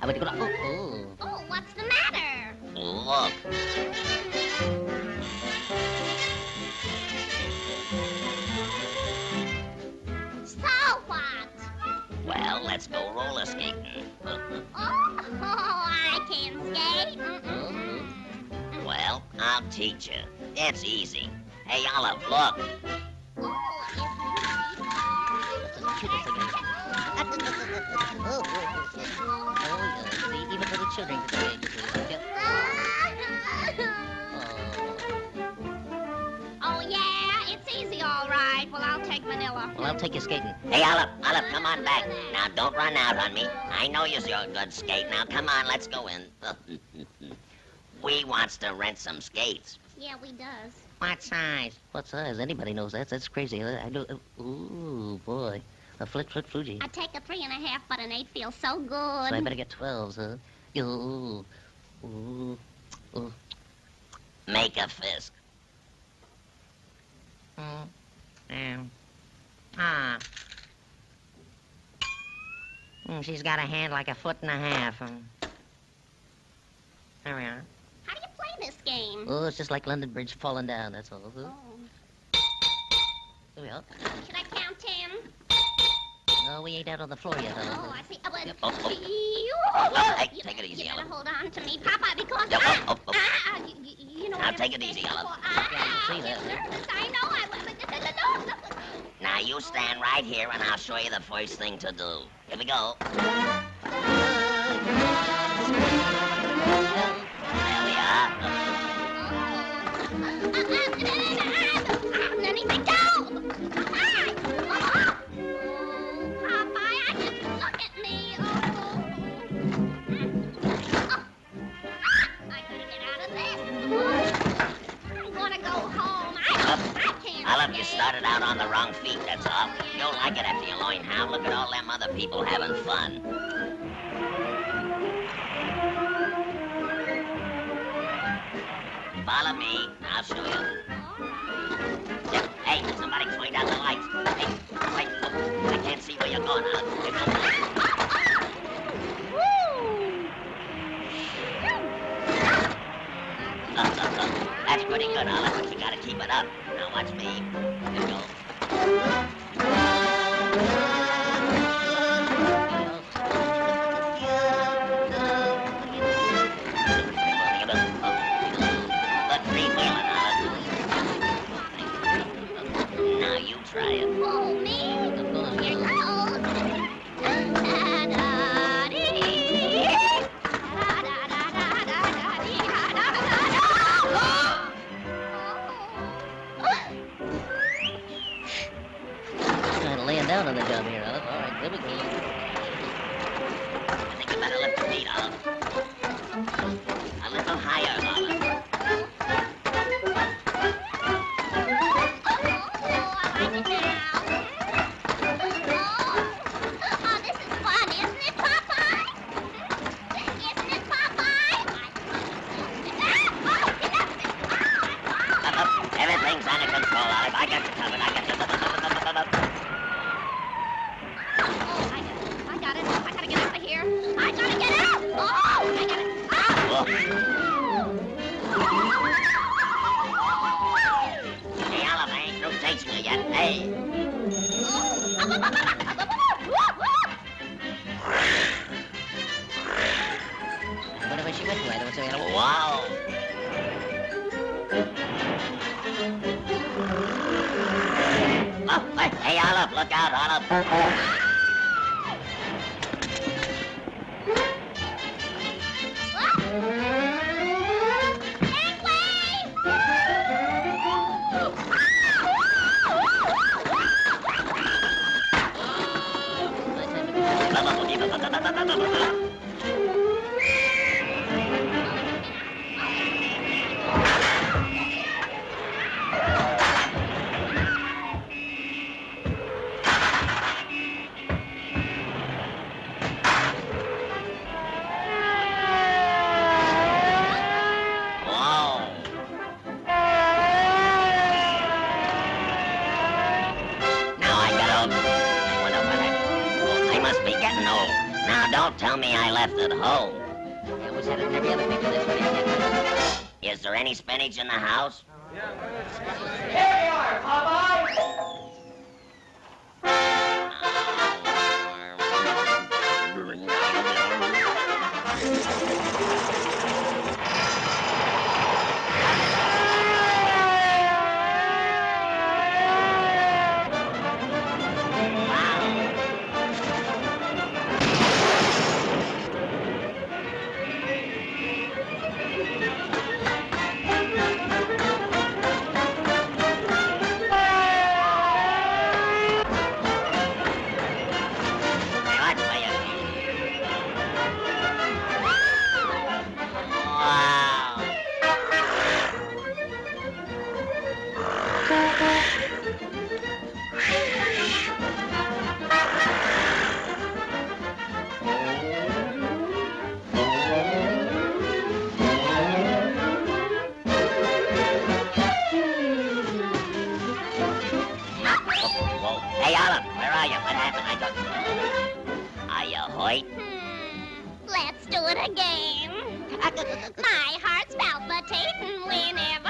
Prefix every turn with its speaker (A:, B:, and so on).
A: I went to go to. Oh, oh.
B: oh, what's the matter?
C: Oh, look.
B: So what?
C: Well, let's go roller skating. oh,
B: I can skate. Mm -mm.
C: Well, I'll teach you. It's easy. Hey, Olive, look.
A: See, even little children can do
B: it. Oh, yeah, it's easy, all right. Well, I'll take Manila. Well, I'll
A: take you skating.
C: Hey, Olive, Olive, come on back. Now, don't run out on me. I know you're a good skate. Now, come on, let's go in. we wants to rent some skates.
B: Yeah, we does.
A: What size? What size? Anybody knows that. That's crazy. I do. Ooh, boy. A flit flit Fuji. I
B: take a three and a half, but an eight feels so good. So I better
A: get 12s, huh? Ooh. Ooh. Ooh.
C: Make a fist.
A: Mm. Um. Ah. Mm, she's got a hand like a foot and a half. Um. There we are.
B: How do you play this game?
A: Oh, it's just like London Bridge falling down, that's all. Oh. Here we are.
B: Should I count ten?
A: No, we ain't out on the floor yet, Oh. I
B: see. Oh, well, Yep, oh, oh. you, Oh, hey, you, take it easy, you Ellen. hold on to me, Papa, because Yep, ah, oh, oh, oh. ah, you, you, know Now take it easy, Ellen. Ah, Yeah, I see I'm that. nervous. I know. I no, no, no.
C: Now, you stand right here, and I'll show you the first thing to do. Here we go.
B: You started
C: out on the wrong feet, that's all. You'll like it after you learn how. Look at all them other people having fun. Follow me. I'll show you. Hey, somebody point out the lights. Hey, wait. Oh, I can't see where you're going, Olive. Here comes the lights.
B: Uh. That's pretty good, Olive,
C: but you gotta keep it up. Watch me. We go.
A: Down on the job here, Olive. All right, there we go.
B: I
C: think you better lift the feet, Olive. A little higher, Olive. I
A: don't say.
C: Wow. Oh, hey, Olive, look out, Olive. Tell me I left it home.
A: I always had it every other picture this way.
C: Is there any spinach in the house? Hey, Olive, where are you? What happened? I don't... Are you Hoyt?
B: Hmm. Let's do it again. My heart's palpitating whenever